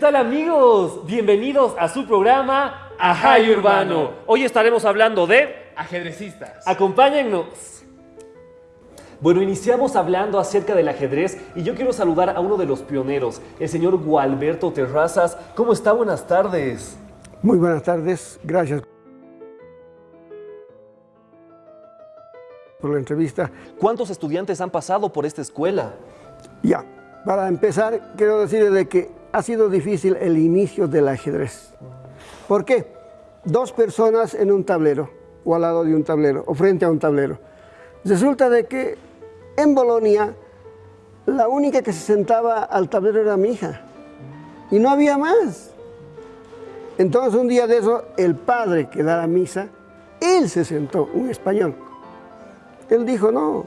¿Qué tal amigos? Bienvenidos a su programa Ajay Urbano. Hoy estaremos hablando de... Ajedrecistas. Acompáñennos. Bueno, iniciamos hablando acerca del ajedrez y yo quiero saludar a uno de los pioneros, el señor Gualberto Terrazas. ¿Cómo está? Buenas tardes. Muy buenas tardes, gracias por la entrevista. ¿Cuántos estudiantes han pasado por esta escuela? Ya, para empezar, quiero decirles de que ha sido difícil el inicio del ajedrez. ¿Por qué? Dos personas en un tablero, o al lado de un tablero, o frente a un tablero. Resulta de que en Bolonia, la única que se sentaba al tablero era mi hija, y no había más. Entonces un día de eso, el padre que da la misa, él se sentó, un español. Él dijo, no,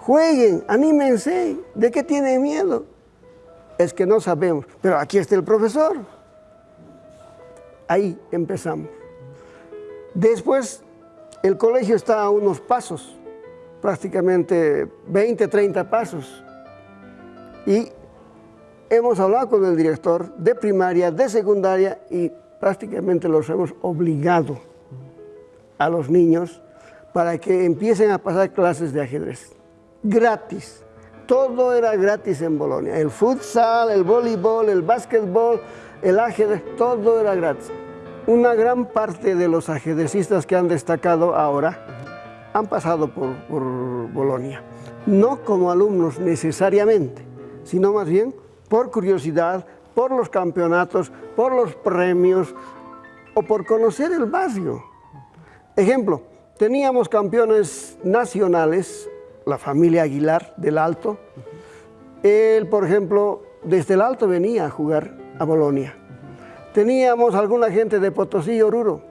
jueguen, anímense, ¿de qué tienen miedo? Es que no sabemos, pero aquí está el profesor. Ahí empezamos. Después, el colegio está a unos pasos, prácticamente 20, 30 pasos. Y hemos hablado con el director de primaria, de secundaria y prácticamente los hemos obligado a los niños para que empiecen a pasar clases de ajedrez. Gratis. Todo era gratis en Bolonia. El futsal, el voleibol, el básquetbol, el ajedrez, todo era gratis. Una gran parte de los ajedrecistas que han destacado ahora han pasado por, por Bolonia. No como alumnos necesariamente, sino más bien por curiosidad, por los campeonatos, por los premios o por conocer el barrio. Ejemplo, teníamos campeones nacionales la familia Aguilar del Alto. Él, por ejemplo, desde el Alto venía a jugar a Bolonia. Teníamos alguna gente de Potosí y Oruro,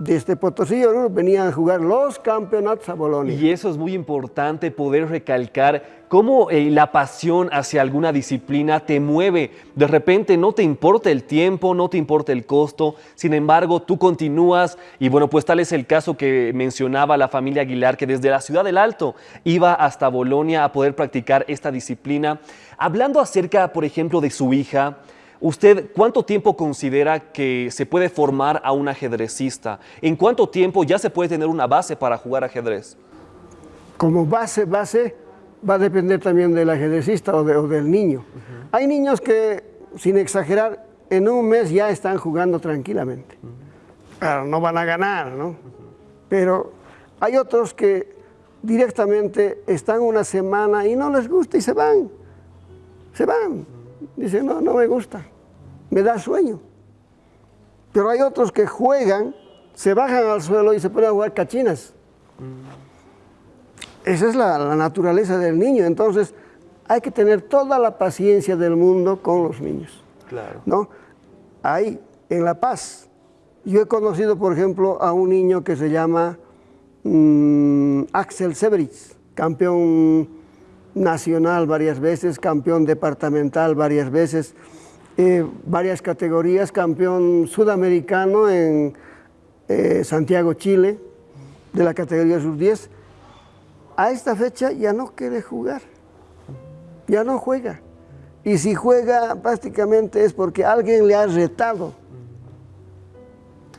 desde Potosí venían a jugar los campeonatos a Bolonia. Y eso es muy importante poder recalcar cómo eh, la pasión hacia alguna disciplina te mueve. De repente no te importa el tiempo, no te importa el costo, sin embargo tú continúas y bueno, pues tal es el caso que mencionaba la familia Aguilar, que desde la ciudad del Alto iba hasta Bolonia a poder practicar esta disciplina. Hablando acerca, por ejemplo, de su hija, ¿Usted cuánto tiempo considera que se puede formar a un ajedrecista? ¿En cuánto tiempo ya se puede tener una base para jugar ajedrez? Como base, base, va a depender también del ajedrecista o, del niño. Hay niños que, sin exagerar, en un mes ya están jugando tranquilamente. no van a ganar, ¿no? Pero hay otros que directamente están una semana y no les gusta y se van. Se van. Dice, no, no me gusta, me da sueño. Pero hay otros que juegan, se bajan al suelo y se ponen a jugar cachinas. Esa es la, naturaleza del niño. Entonces, hay que tener toda la paciencia del mundo con los niños. Claro. ¿no? Ahí, en La Paz, yo he conocido, por ejemplo, a un niño que se llama mm, Axel Severitz, campeón nacional varias veces, campeón departamental varias veces, eh, varias categorías, campeón sudamericano en eh, Santiago, Chile, de la categoría sub-10. A esta fecha ya no quiere jugar, ya no juega. Y si juega prácticamente es porque alguien le ha retado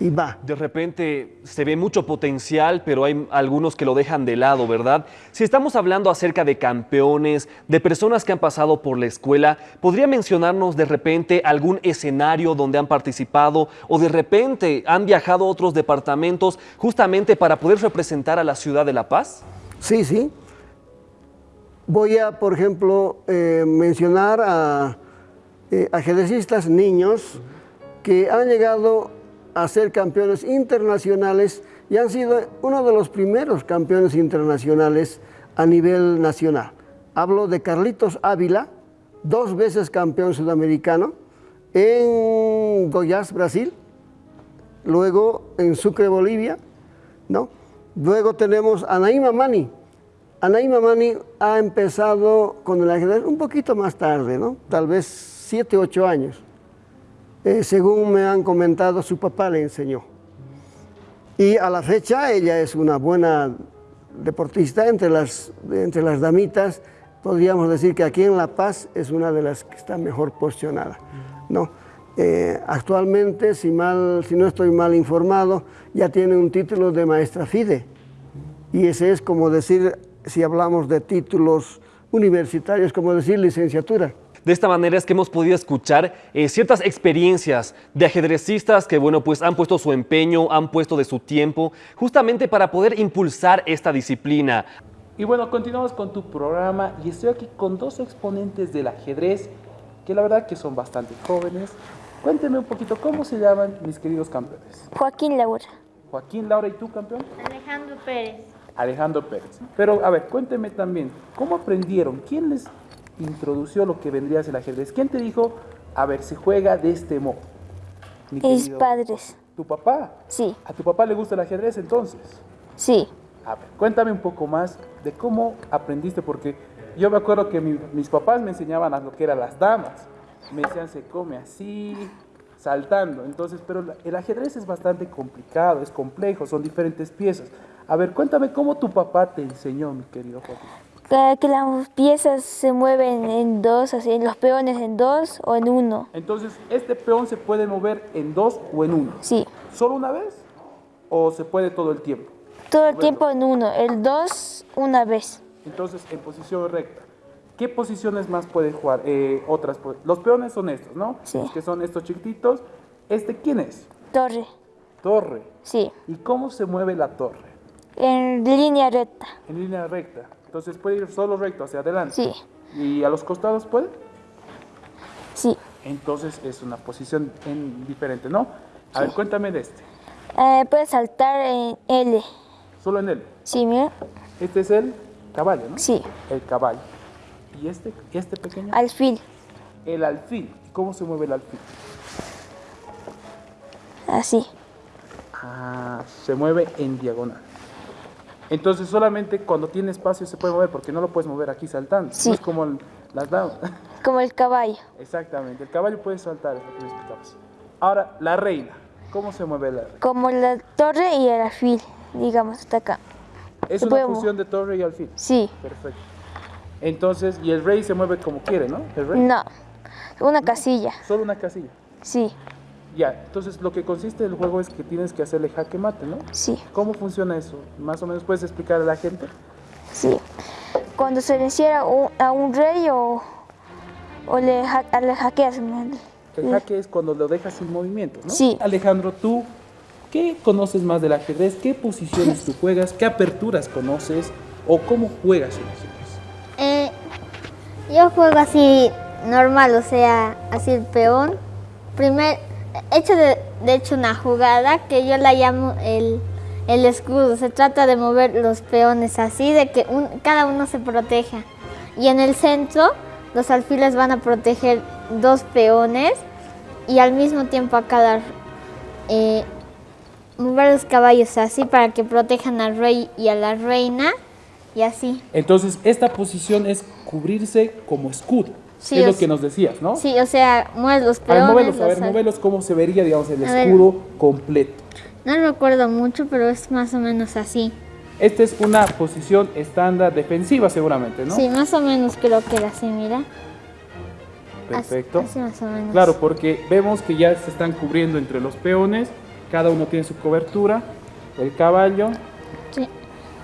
y va. De repente se ve mucho potencial, pero hay algunos que lo dejan de lado, ¿verdad? Si estamos hablando acerca de campeones, de personas que han pasado por la escuela, ¿podría mencionarnos de repente algún escenario donde han participado o de repente han viajado a otros departamentos justamente para poder representar a la ciudad de La Paz? Sí, sí. Voy a, por ejemplo, eh, mencionar a eh, ajedrecistas niños que han llegado a ser campeones internacionales y han sido uno de los primeros campeones internacionales a nivel nacional. Hablo de Carlitos Ávila, dos veces campeón sudamericano, en Goiás, Brasil, luego en Sucre, Bolivia, ¿no? Luego tenemos a Naima Mani. Anaíma Mani ha empezado con el ajedrez un poquito más tarde, ¿no? Tal vez siete, ocho años. Eh, según me han comentado, su papá le enseñó. Y a la fecha ella es una buena deportista entre las, entre las damitas. Podríamos decir que aquí en La Paz es una de las que está mejor posicionada. ¿no? eh, actualmente, si, mal, si no estoy mal informado, ya tiene un título de maestra FIDE. Y ese es como decir, si hablamos de títulos universitarios, como decir licenciatura. De esta manera es que hemos podido escuchar eh, ciertas experiencias de ajedrecistas que, bueno, pues han puesto su empeño, han puesto de su tiempo, justamente para poder impulsar esta disciplina. Y bueno, continuamos con tu programa y estoy aquí con dos exponentes del ajedrez que la verdad que son bastante jóvenes. Cuénteme un poquito, ¿cómo se llaman mis queridos campeones? Joaquín Laura. Joaquín Laura, ¿y tú campeón? Alejandro Pérez. Alejandro Pérez. Pero a ver, cuénteme también, ¿cómo aprendieron? ¿Quién les introdució lo que vendría a ser el ajedrez? ¿Quién te dijo, a ver, se juega de este modo? Mi Mis padres. ¿Tu papá? Sí. ¿A tu papá le gusta el ajedrez entonces? Sí. A ver, cuéntame un poco más de cómo aprendiste, porque yo me acuerdo que mis papás me enseñaban a lo que eran las damas. Me decían, se come así, saltando. Entonces, pero el ajedrez es bastante complicado, es complejo, son diferentes piezas. A ver, cuéntame cómo tu papá te enseñó, mi querido Joaquín que las piezas se mueven en dos, así, los peones en dos o en uno. Entonces, ¿este peón se puede mover en dos o en uno? Sí. ¿Solo una vez o se puede todo el tiempo? Todo el tiempo en uno, el dos una vez. Entonces, en posición recta. ¿Qué posiciones más puede jugar? Eh, otras, los peones son estos, ¿no? Sí. que son estos chiquititos. ¿Este quién es? Torre. Torre. Sí. ¿Y cómo se mueve la torre? En línea recta. En línea recta. Entonces puede ir solo recto hacia adelante. Sí. ¿Y a los costados puede? Sí. Entonces es una posición en diferente, ¿no? A ver, cuéntame de este. Eh, puede saltar en L. ¿Solo en L? Sí, mira. Este es el caballo, ¿no? Sí. El caballo. ¿Y este, este pequeño? Alfil. El alfil. ¿Cómo se mueve el alfil? Así. Ah, se mueve en diagonal. Entonces solamente cuando tiene espacio se puede mover, porque no lo puedes mover aquí saltando. Sí. No es como las damas. Como el caballo. Exactamente, el caballo puede saltar, es lo que explicamos. Ahora, la reina. ¿Cómo se mueve la reina? Como la torre y el alfil, digamos, hasta acá. Es Se una fusión de torre y alfil. Sí. Perfecto. Entonces, y el rey se mueve como quiere, ¿no? El rey. No, una casilla. Solo una casilla. Sí, Ya, entonces lo que consiste del juego es que tienes que hacerle jaque mate, ¿no? sí, ¿Cómo funciona eso? Más o menos puedes explicar a la gente. sí. Cuando se le a un rey o, o le, ha- a- le hackeas. El jaque es cuando lo dejas sin movimiento, ¿no? Sí. Alejandro, tú, ¿qué conoces más del ajedrez? ¿Qué posiciones tú juegas? ¿Qué aperturas conoces? ¿O cómo juegas el ajedrez? Eh, yo juego así normal, o sea, así el peón. Primer, he hecho de, hecho una jugada que yo la llamo el, el escudo. Se trata de mover los peones así, de que cada uno se proteja. Y en el centro, los alfiles van a proteger dos peones y al mismo tiempo a cada eh, mover los caballos así para que protejan al rey y a la reina y así. Entonces, esta posición es cubrirse como escudo. Sí, es lo que nos decías, ¿no? Sí, o sea, mueves los A ver, peones. movelos, a ver, movelos cómo se vería, digamos, el A ver. escudo completo. No recuerdo mucho, pero es más o menos así. Esta es una posición estándar defensiva seguramente, ¿no? Sí, más o menos creo que era así, mira. Perfecto. Así, más o menos. Claro, porque vemos que ya se están cubriendo entre los peones, cada uno tiene su cobertura, el caballo.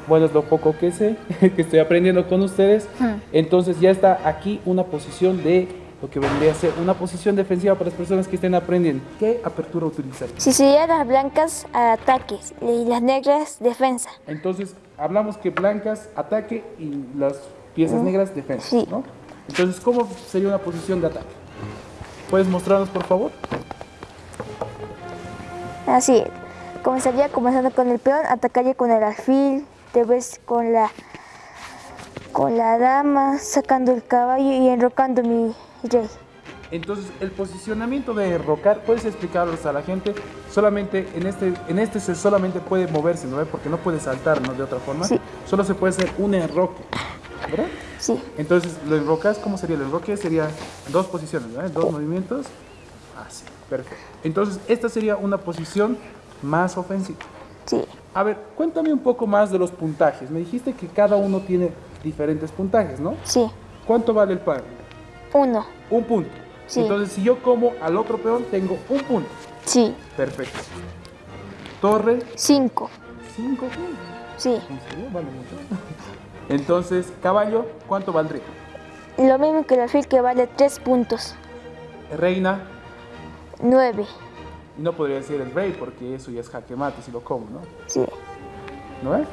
Bueno, es lo poco que sé, que estoy aprendiendo con ustedes. Entonces ya está aquí una posición de lo que vendría a ser una posición defensiva para las personas que estén aprendiendo. ¿Qué apertura utilizar? Si serían las blancas, ataques y las negras, defensa. Entonces hablamos que blancas ataque y las piezas negras defensa, Sí. ¿no? Entonces, ¿cómo sería una posición de ataque? ¿Puedes mostrarnos, por favor? Así, comenzaría comenzando con el peón, atacaría con el alfil, después con la, con la dama, sacando el caballo y enrocando mi rey. Entonces, el posicionamiento de enrocar, ¿puedes explicarlos a la gente? Solamente en este, en este se solamente puede moverse, ¿no? Porque no puede saltar, ¿no? De otra forma. Sí. Solo se puede hacer un enroque, ¿verdad? Sí, Entonces, lo enrocas, ¿cómo sería el enroque? Sería dos posiciones. Dos movimientos. Así, perfecto. Entonces, esta sería una posición más ofensiva. sí, A ver, cuéntame un poco más de los puntajes. Me dijiste que cada uno tiene diferentes puntajes, ¿no? sí. ¿Cuánto vale el par? Uno, Un punto. Sí. Entonces, si yo como al otro peón, tengo un punto. Sí. Perfecto. Torre, 5. cinco puntos. Sí. ¿En serio? Vale mucho. Entonces, caballo, ¿cuánto valdría? Lo mismo que el alfil que vale 3 puntos. Reina, 9. Y no podría decir el rey porque eso ya es jaque mate si lo como, ¿no? Sí. ¿No es?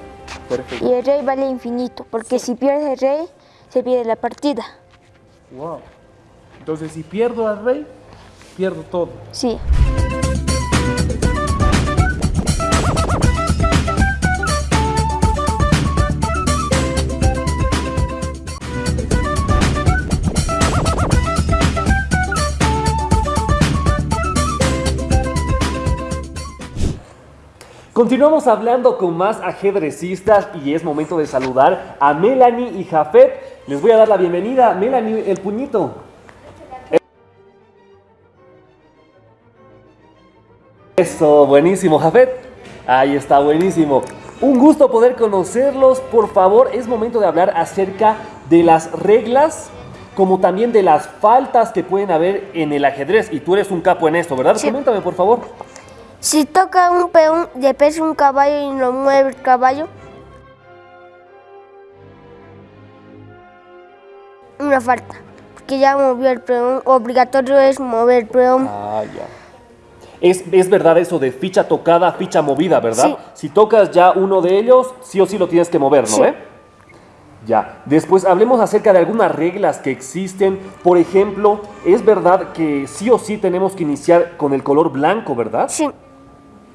Perfecto. Y el rey vale infinito, porque si pierde el rey, se pierde la partida. Wow. Entonces, si pierdo al rey, pierdo todo. Sí. Continuamos hablando con más ajedrecistas y es momento de saludar a Melanie y Jafet. Les voy a dar la bienvenida. Melanie, el puñito. Eso, buenísimo, Jafet. Ahí está, buenísimo. Un gusto poder conocerlos. Por favor, es momento de hablar acerca de las reglas, como también de las faltas que pueden haber en el ajedrez. Y tú eres un capo en esto, ¿verdad? Sí. Coméntame, por favor. Si toca un peón de peso un caballo y lo mueve el caballo, una falta. Porque ya movió el peón. Obligatorio es mover el peón. Ah, ya. Es, es verdad eso de ficha tocada, ficha movida, ¿verdad? Sí. Si tocas ya uno de ellos, sí o sí lo tienes que mover, ¿no? Sí. ve? Ya. Después hablemos acerca de algunas reglas que existen. Por ejemplo, es verdad que sí o sí tenemos que iniciar con el color blanco, ¿verdad? Sí,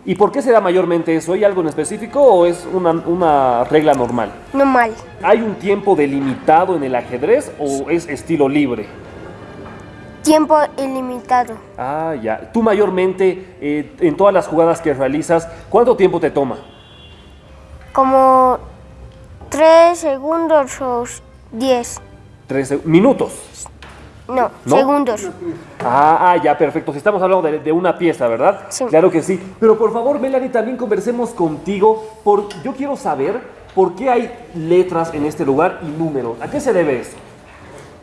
¿Y por qué se da mayormente eso? ¿Hay algo en específico o es una, una regla normal? normal. ¿Hay un tiempo delimitado en el ajedrez o es estilo libre? Tiempo ilimitado. Ah, ya. Tú mayormente, eh, en todas las jugadas que realizas, ¿cuánto tiempo te toma? Como 3 segundos o 10. Tres seg- minutos. No, ¿No? segundos. Ah, ah, ya, perfecto. Si estamos hablando de, de una pieza, ¿verdad? Sí. Claro que sí. Pero por favor, Melanie, también conversemos contigo. Por, yo quiero saber por qué hay letras en este lugar y números. ¿A qué se debe eso?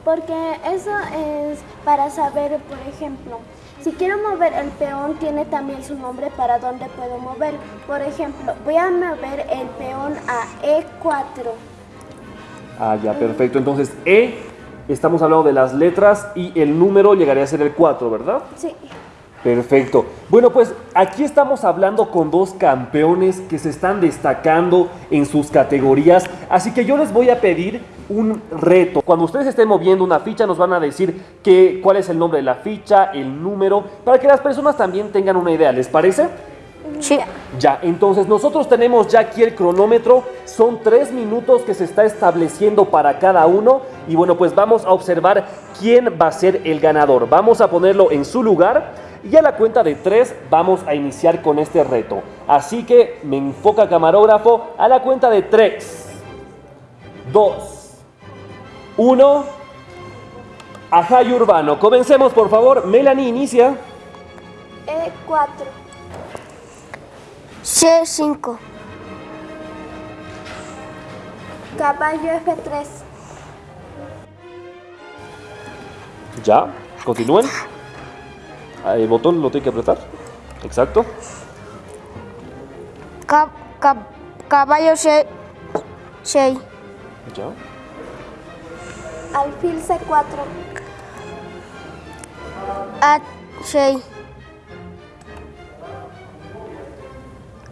Porque eso es para saber, por ejemplo, si quiero mover el peón, tiene también su nombre para dónde puedo mover. Por ejemplo, voy a mover el peón a E E4. Ah, ya, perfecto. Entonces, E, estamos hablando de las letras y el número llegaría a ser el 4, ¿verdad? Sí. Perfecto. Bueno, pues aquí estamos hablando con dos campeones que se están destacando en sus categorías. Así que yo les voy a pedir un reto. Cuando ustedes estén moviendo una ficha, nos van a decir que, cuál es el nombre de la ficha, el número, para que las personas también tengan una idea. ¿Les parece? Sí. Ya, entonces nosotros tenemos ya aquí el cronómetro, son tres minutos que se está estableciendo para cada uno y bueno, pues vamos a observar quién va a ser el ganador. Vamos a ponerlo en su lugar y a la cuenta de tres vamos a iniciar con este reto. Así que me enfoca camarógrafo a la cuenta de tres, dos, uno. Ajá, y Urbano. Comencemos, por favor. Melanie, inicia. E4. C5. Caballo F3. Ya, continúen. El botón lo tiene que apretar. Exacto. Ca- ca- caballo C6. Ya. Alfil C4. A6.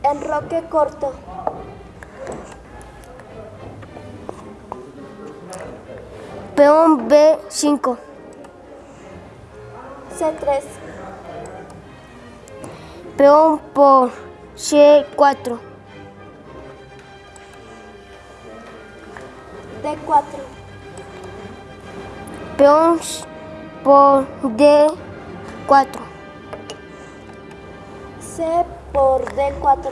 Enroque corto. Peón B5. C3. Peón por C4. D4. Peón por D4. C por D4.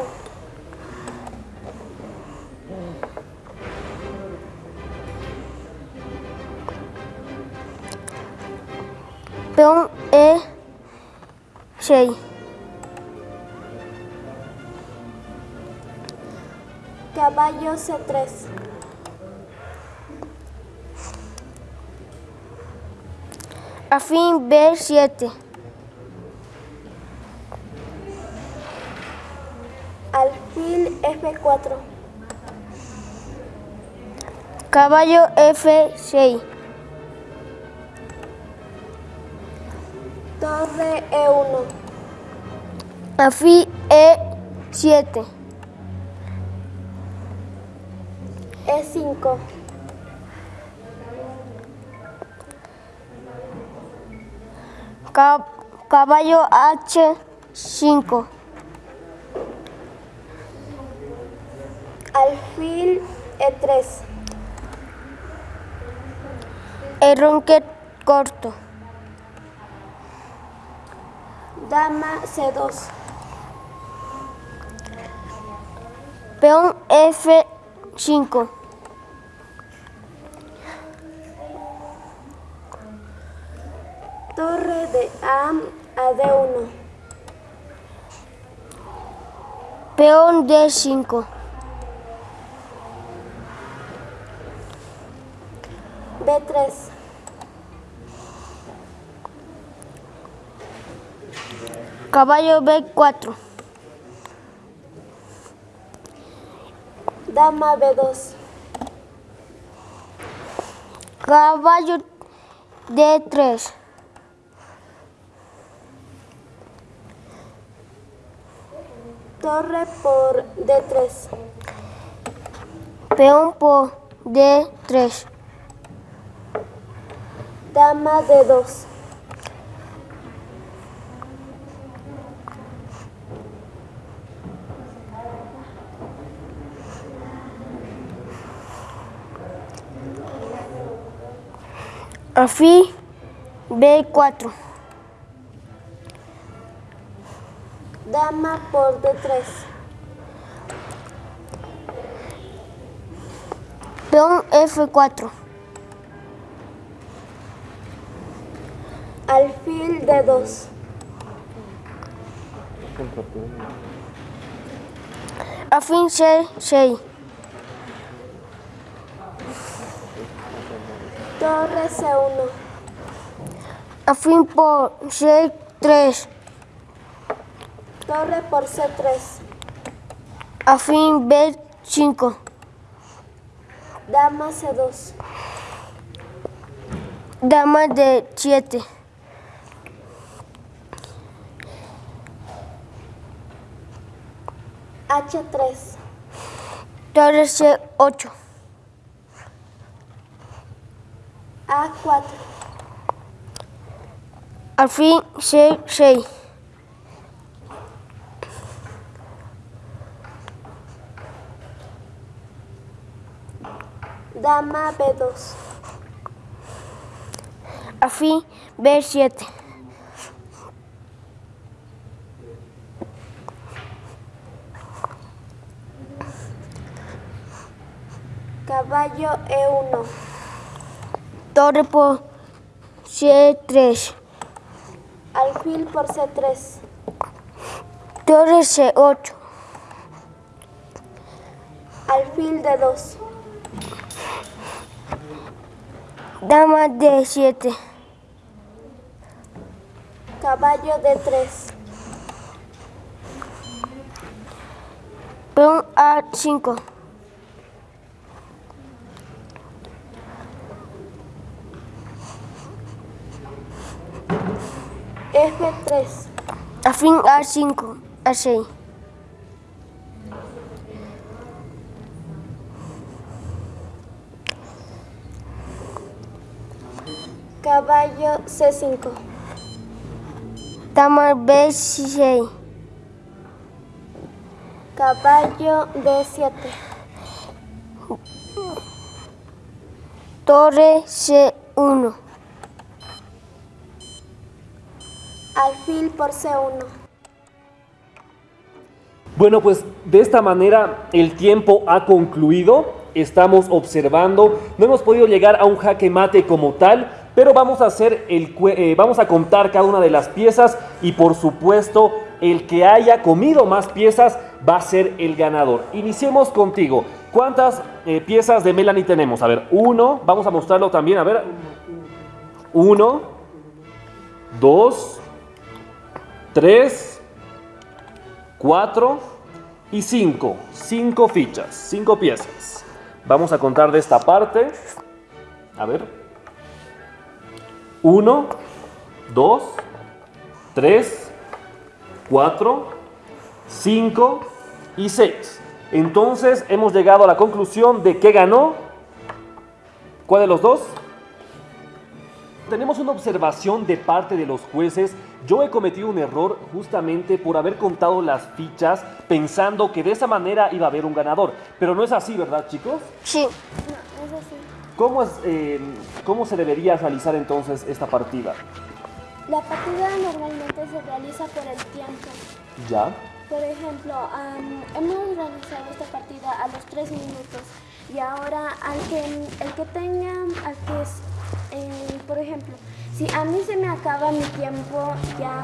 Peón E6. Caballo C3. Afín B7. F4. Caballo F6. Torre E1. Afí E7. E5. Ca- caballo H5. Alfil E3. Erronque corto. Dama C2. Peón F5. Torre de A a D1. Peón D5. Caballo B4. Dama B2. Caballo D3. Torre por D3. Peón por D3. Dama D2. Afí B4. Dama por D3. Peón F4. Alfil D2. Afín C6. Torre C1. Afín por C3. Torre por C3. Afín B5. Dama C2. Dama D7. H3. Torre C8. A4. Afín C6. Dama B2. Afín B7. Caballo E1. Torre por C3. Alfil por C3. Torre C8. Alfil D2. Dama D7. Caballo D3. Peón A5. F3. Afín A5. A6. Caballo C5. Dama B6. Caballo D7. Torre C1. Alfil por C1. Bueno, pues de esta manera el tiempo ha concluido. Estamos observando, no hemos podido llegar a un jaque mate como tal, pero vamos a hacer el eh, vamos a contar cada una de las piezas y por supuesto el que haya comido más piezas va a ser el ganador. Iniciemos contigo. ¿Cuántas eh, piezas de Melanie tenemos? A ver, uno, vamos a mostrarlo también, a ver. Uno, dos, tres, cuatro y cinco. Cinco fichas, cinco piezas. Vamos a contar de esta parte. A ver. Uno, dos, tres, cuatro, cinco y seis. Entonces hemos llegado a la conclusión de que ganó. ¿Cuál de los dos? Tenemos una observación de parte de los jueces. Yo he cometido un error justamente por haber contado las fichas pensando que de esa manera iba a haber un ganador. Pero no es así, ¿verdad, chicos? Sí. No, es así. ¿Cómo, es, eh, ¿Cómo se debería realizar entonces esta partida? La partida normalmente se realiza por el tiempo. ¿Ya? Por ejemplo, am, hemos realizado esta partida a los 3 minutos y ahora al que, el que tenga, al que es, eh, por ejemplo, si a mí se me acaba mi tiempo, ya,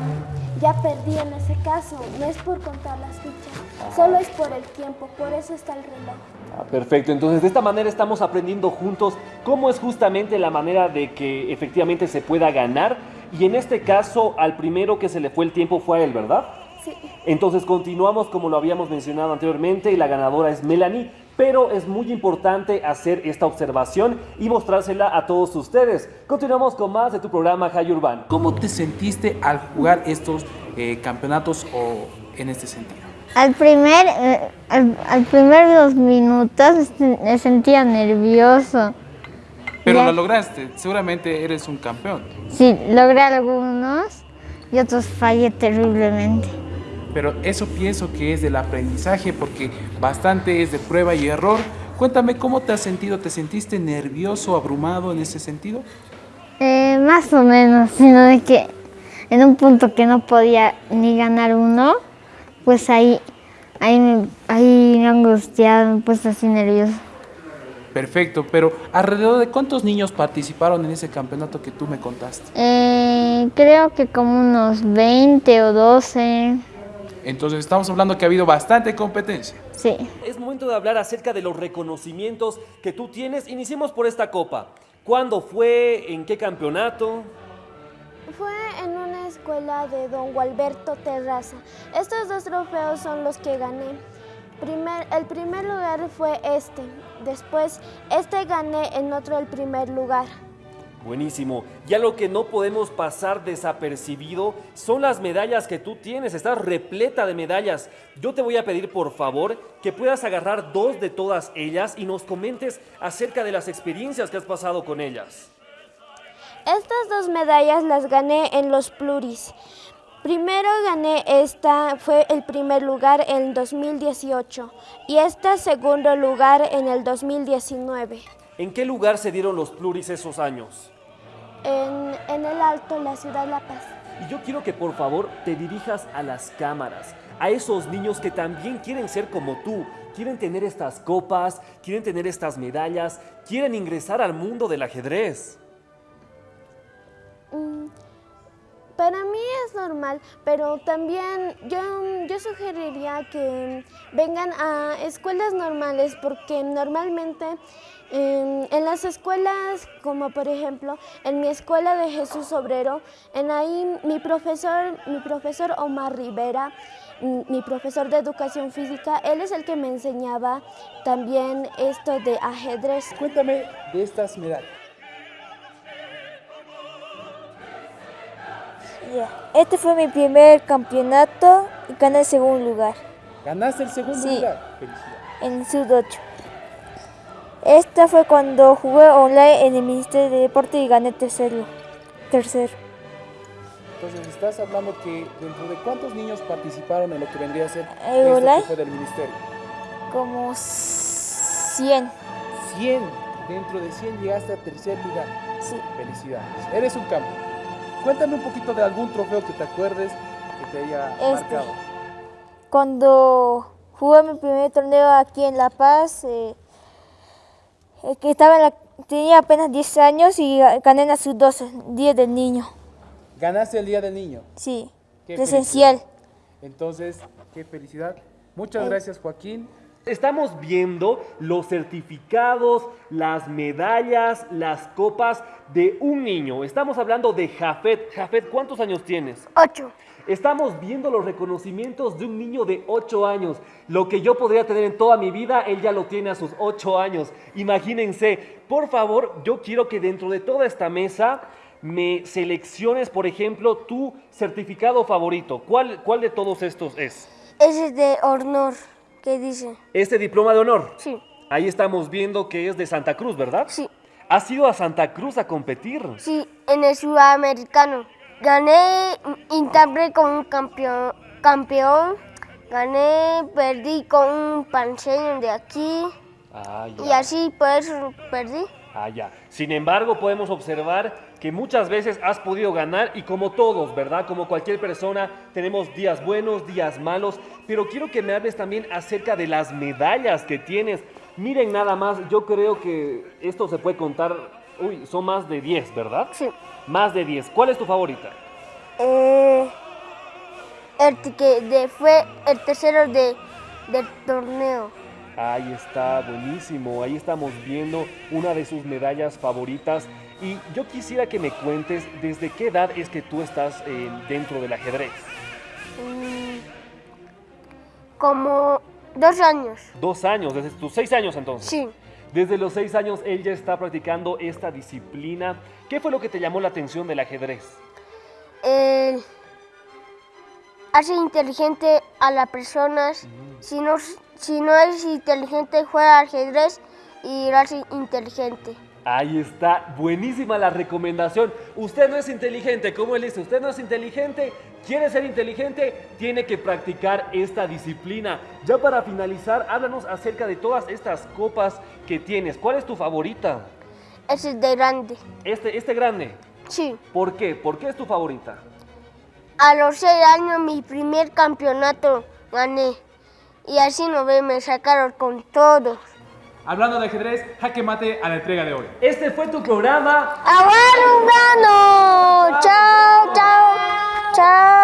ya perdí en ese caso. No es por contar las fichas, solo es por el tiempo, por eso está el reloj. Ah, perfecto, entonces de esta manera estamos aprendiendo juntos cómo es justamente la manera de que efectivamente se pueda ganar y en este caso al primero que se le fue el tiempo fue a él, ¿verdad? Sí. Entonces continuamos como lo habíamos mencionado anteriormente y la ganadora es Melanie, pero es muy importante hacer esta observación y mostrársela a todos ustedes. Continuamos con más de tu programa High Urban. ¿Cómo te sentiste al jugar estos eh, campeonatos o en este sentido? Al primer, eh, al, al primer dos minutos me sentía nervioso. Pero Ya. lo lograste, seguramente eres un campeón. Sí, logré algunos y otros fallé terriblemente. Pero eso pienso que es del aprendizaje porque bastante es de prueba y error. Cuéntame cómo te has sentido, ¿te sentiste nervioso, abrumado en ese sentido? Eh, más o menos, sino de que en un punto que no podía ni ganar uno, pues ahí, ahí, me, ahí me he angustiado, me he puesto así nervioso. Perfecto, pero alrededor de cuántos niños participaron en ese campeonato que tú me contaste. Eh, creo que como unos 20 o 12, Entonces estamos hablando que ha habido bastante competencia. sí. Es momento de hablar acerca de los reconocimientos que tú tienes. Iniciemos por esta copa. ¿Cuándo fue? ¿En qué campeonato? Fue en una escuela de don Gualberto Terraza. Estos dos trofeos son los que gané. Primer- el primer lugar fue este. Después, este gané en otro el primer lugar. Buenísimo. Ya lo que no podemos pasar desapercibido son las medallas que tú tienes. Estás repleta de medallas. Yo te voy a pedir por favor que puedas agarrar dos de todas ellas y nos comentes acerca de las experiencias que has pasado con ellas. Estas dos medallas las gané en los pluris. Primero gané esta, fue el primer lugar en 2018 y esta segundo lugar en el 2019. ¿En qué lugar se dieron los pluris esos años? En, en el Alto, la ciudad La Paz. Y yo quiero que por favor te dirijas a las cámaras, a esos niños que también quieren ser como tú, quieren tener estas copas, quieren tener estas medallas, quieren ingresar al mundo del ajedrez. Pero también yo, yo sugeriría que vengan a escuelas normales porque normalmente em, en las escuelas, como por ejemplo en mi escuela de Jesús Obrero, en ahí mi profesor, mi profesor Omar Rivera, mi profesor de educación física, él es el que me enseñaba también esto de ajedrez. Cuéntame de estas medallas. Ya. Este fue mi primer campeonato y gané el segundo lugar Ganaste el segundo Sí. lugar. Felicidades. en Sud 8. Esta fue cuando jugué online en el Ministerio de Deporte y gané tercero. Tercero. Entonces estás hablando que dentro de cuántos niños participaron en lo que vendría a ser ¿Eh, esto online? fue del ministerio. Como 100. 100. Dentro de 100 llegaste a tercer lugar. Sí. Felicidades. Eres un campeón. Cuéntame un poquito de algún trofeo que te acuerdes que te haya Este. marcado. Cuando jugué mi primer torneo aquí en La Paz, eh, eh, que estaba en la- tenía apenas 10 años y gané en la sub-12, 10 del niño. Ganaste el Día del Niño. Sí, Qué presencial. Entonces, qué felicidad. Muchas gracias, Joaquín. Estamos viendo los certificados, las medallas, las copas de un niño. Estamos hablando de Jafet. Jafet, ¿cuántos años tienes? Ocho. Estamos viendo los reconocimientos de un niño de 8 años. Lo que yo podría tener en toda mi vida, él ya lo tiene a sus 8 años. Imagínense, por favor, yo quiero que dentro de toda esta mesa me selecciones, por ejemplo, tu certificado favorito. ¿Cuál, cuál de todos estos es? Ese es de honor. ¿Qué dice? Este diploma de honor. Sí. Ahí estamos viendo que es de Santa Cruz, ¿verdad? Sí. ¿Has ido a Santa Cruz a competir? Sí, en el sudamericano. Gané, intenté con un campeón, campeón. Gané, perdí con un panseño de aquí. Ah, ya. Y así por eso perdí. Ah, ya. Sin embargo, podemos observar que muchas veces has podido ganar y como todos, ¿verdad? Como cualquier persona, tenemos días buenos, días malos, pero quiero que me hables también acerca de las medallas que tienes. Miren nada más, yo creo que esto se puede contar, uy, son más de 10, ¿verdad? Sí. Más de 10. ¿Cuál es tu favorita? Eh, el que de, fue el tercero de, del torneo. Ahí está, buenísimo. Ahí estamos viendo una de sus medallas favoritas. Y yo quisiera que me cuentes desde qué edad es que tú estás eh, dentro del ajedrez. Mm, como dos años. Dos años, desde tus seis años entonces. Sí. Desde los seis años él ya está practicando esta disciplina. ¿Qué fue lo que te llamó la atención del ajedrez? Eh, hace inteligente a las personas. Si, no, si no es inteligente, juega ajedrez y lo hace inteligente. Ahí está, buenísima la recomendación. Usted no es inteligente, como él dice, usted no es inteligente, quiere ser inteligente, tiene que practicar esta disciplina. Ya para finalizar, háblanos acerca de todas estas copas que tienes. ¿Cuál es tu favorita? Ese es de grande. Este, este grande. Sí. ¿Por qué? ¿Por qué es tu favorita? A los seis años mi primer campeonato gané. Y así no ve, me sacaron con todos. Hablando de ajedrez, jaque mate a la entrega de hoy. Este fue tu programa. ¡Aguaro un gano! ¡Chao, chao! ¡Chao!